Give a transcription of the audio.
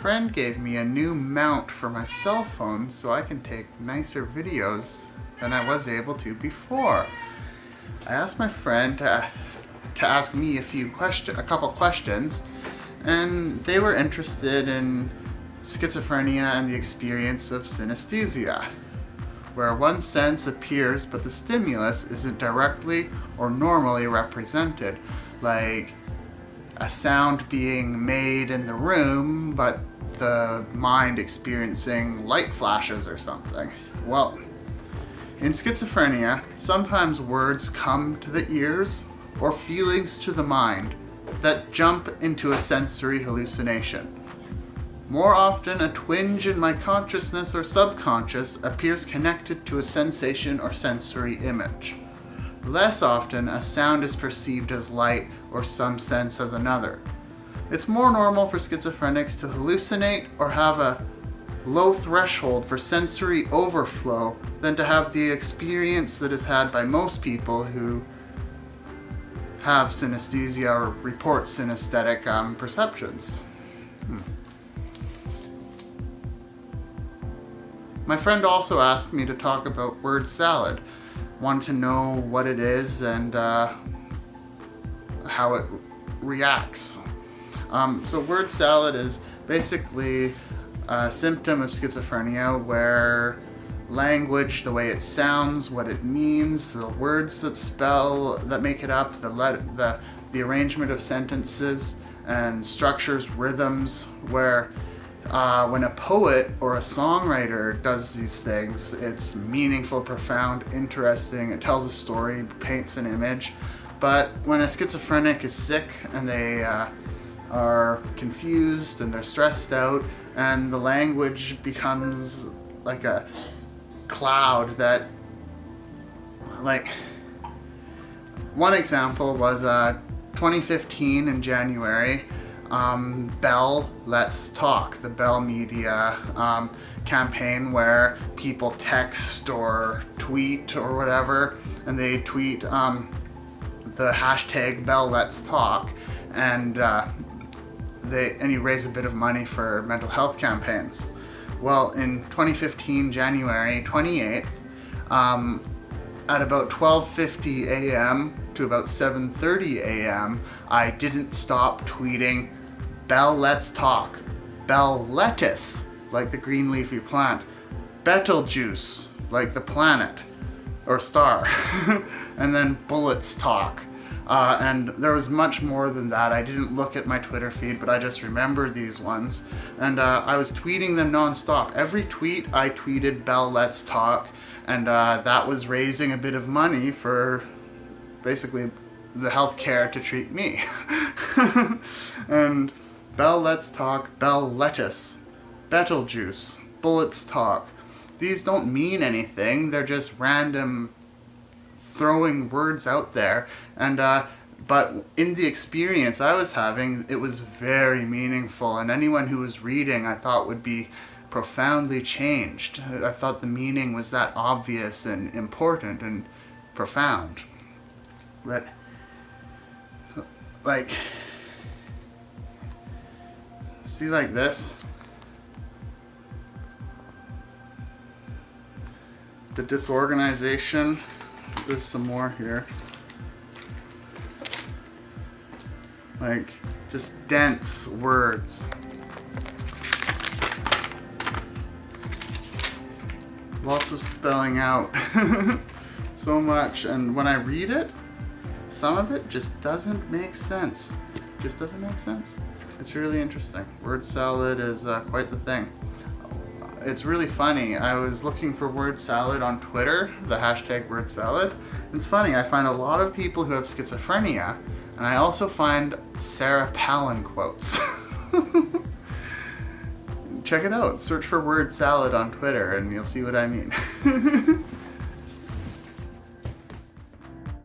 friend gave me a new mount for my cell phone so I can take nicer videos than I was able to before. I asked my friend to, to ask me a few question, a couple questions, and they were interested in schizophrenia and the experience of synesthesia, where one sense appears but the stimulus isn't directly or normally represented, like a sound being made in the room, but the mind experiencing light flashes or something. Well, in schizophrenia, sometimes words come to the ears or feelings to the mind that jump into a sensory hallucination. More often, a twinge in my consciousness or subconscious appears connected to a sensation or sensory image. Less often, a sound is perceived as light or some sense as another. It's more normal for schizophrenics to hallucinate or have a low threshold for sensory overflow than to have the experience that is had by most people who have synesthesia or report synesthetic um, perceptions. Hmm. My friend also asked me to talk about word salad. Wanted to know what it is and uh, how it reacts. Um, so word salad is basically a symptom of schizophrenia where language, the way it sounds, what it means, the words that spell, that make it up, the, let, the, the arrangement of sentences and structures, rhythms, where uh, when a poet or a songwriter does these things, it's meaningful, profound, interesting, it tells a story, paints an image. But when a schizophrenic is sick and they uh, are confused and they're stressed out and the language becomes like a cloud that like one example was uh, 2015 in January um, Bell Let's Talk, the Bell Media um, campaign where people text or tweet or whatever, and they tweet um, the hashtag Bell Let's Talk, and uh, they and you raise a bit of money for mental health campaigns. Well, in 2015, January 28th, um, at about 12.50 a.m. to about 7.30 a.m., I didn't stop tweeting Bell Let's Talk, Bell Lettuce, like the green leafy plant, Betelgeuse, like the planet or star, and then Bullets Talk. Uh, and there was much more than that. I didn't look at my Twitter feed, but I just remember these ones. And uh, I was tweeting them nonstop. Every tweet I tweeted Bell Let's Talk, and uh, that was raising a bit of money for basically the healthcare to treat me. and Bell Let's Talk, Bell Lettuce, Betelgeuse, Bullets Talk. These don't mean anything, they're just random throwing words out there. And uh, but in the experience I was having, it was very meaningful. And anyone who was reading, I thought would be profoundly changed. I thought the meaning was that obvious and important and profound. But, like, See like this? The disorganization. There's some more here. Like, just dense words. Lots of spelling out. so much. And when I read it, some of it just doesn't make sense. Just doesn't make sense. It's really interesting. Word salad is uh, quite the thing. It's really funny. I was looking for word salad on Twitter, the hashtag word salad. It's funny, I find a lot of people who have schizophrenia, and I also find Sarah Palin quotes. Check it out. Search for word salad on Twitter and you'll see what I mean.